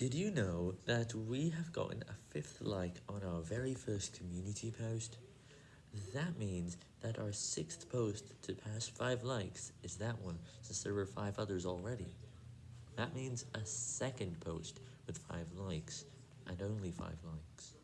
Did you know that we have gotten a fifth like on our very first community post? That means that our sixth post to pass 5 likes is that one, since there were 5 others already. That means a second post with 5 likes, and only 5 likes.